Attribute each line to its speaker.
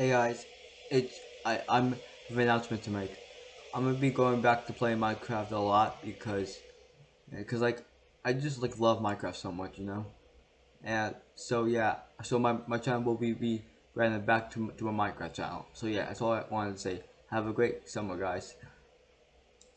Speaker 1: Hey guys, it's I I'm have an announcement to make. I'm gonna be going back to playing Minecraft a lot because, because like I just like love Minecraft so much, you know. And so yeah, so my my channel will be be running back to to my Minecraft channel. So yeah, that's all I wanted to say. Have a great summer, guys.